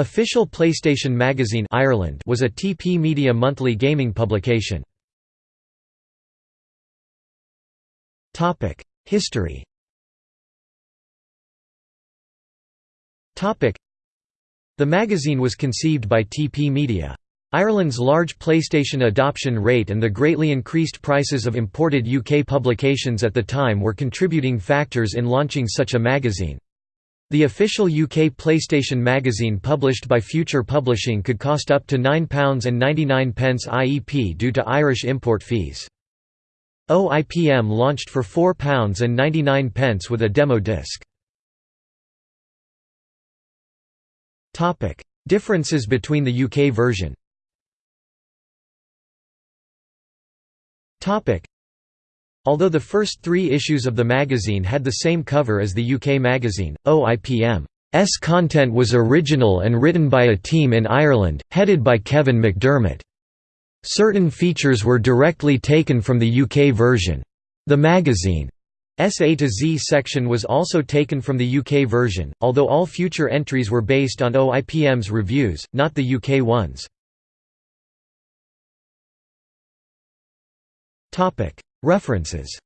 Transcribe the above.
Official PlayStation Magazine Ireland was a TP Media monthly gaming publication. History The magazine was conceived by TP Media. Ireland's large PlayStation adoption rate and the greatly increased prices of imported UK publications at the time were contributing factors in launching such a magazine. The official UK PlayStation magazine published by Future Publishing could cost up to £9.99 IEP due to Irish import fees. OIPM launched for £4.99 with a demo disc. Differences between the UK version Although the first three issues of the magazine had the same cover as the UK magazine, OIPM's content was original and written by a team in Ireland, headed by Kevin McDermott. Certain features were directly taken from the UK version. The magazine's A to Z section was also taken from the UK version, although all future entries were based on OIPM's reviews, not the UK ones. References